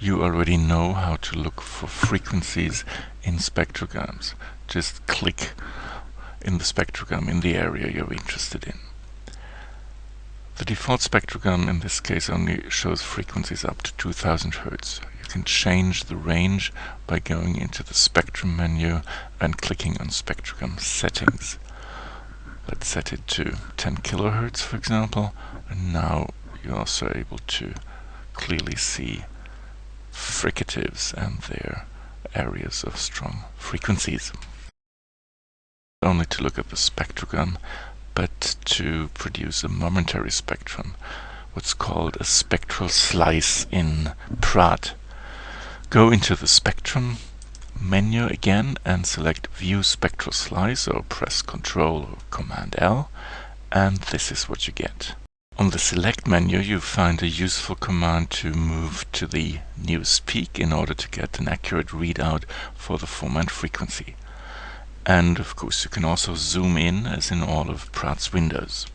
you already know how to look for frequencies in spectrograms. Just click in the spectrogram in the area you're interested in. The default spectrogram in this case only shows frequencies up to 2000 Hz. You can change the range by going into the spectrum menu and clicking on spectrogram settings. Let's set it to 10 kHz for example and now you're also able to clearly see fricatives and their areas of strong frequencies. Not Only to look at the spectrogram, but to produce a momentary spectrum, what's called a spectral slice in Praat. Go into the spectrum menu again and select View Spectral Slice or press Ctrl or Command L and this is what you get. On the Select menu you find a useful command to move to the newest peak in order to get an accurate readout for the formant frequency. And of course you can also zoom in as in all of Praat's windows.